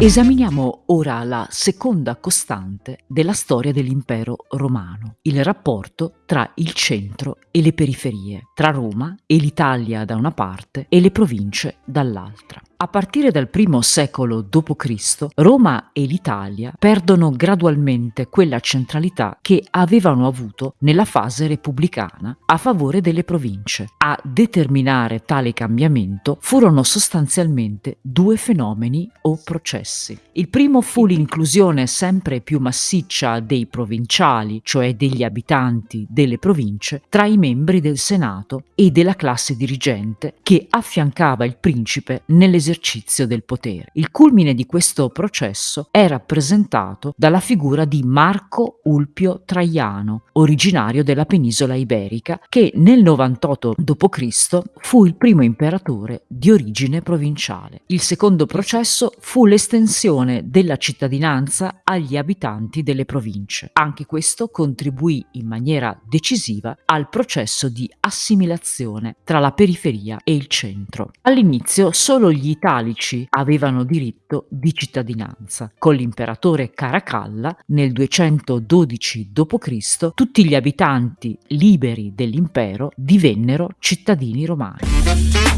Esaminiamo ora la seconda costante della storia dell'impero romano, il rapporto tra il centro e le periferie, tra Roma e l'Italia da una parte e le province dall'altra. A partire dal primo secolo d.C., Roma e l'Italia perdono gradualmente quella centralità che avevano avuto nella fase repubblicana a favore delle province. A determinare tale cambiamento furono sostanzialmente due fenomeni o processi. Il primo fu l'inclusione sempre più massiccia dei provinciali, cioè degli abitanti delle province, tra i membri del Senato e della classe dirigente che affiancava il principe nell'esercizio dell'esercizio del potere. Il culmine di questo processo è rappresentato dalla figura di Marco Ulpio Traiano, originario della penisola iberica, che nel 98 d.C. fu il primo imperatore di origine provinciale. Il secondo processo fu l'estensione della cittadinanza agli abitanti delle province. Anche questo contribuì in maniera decisiva al processo di assimilazione tra la periferia e il centro. All'inizio solo gli italici avevano diritto di cittadinanza. Con l'imperatore Caracalla, nel 212 d.C., tutti gli abitanti liberi dell'impero divennero cittadini romani.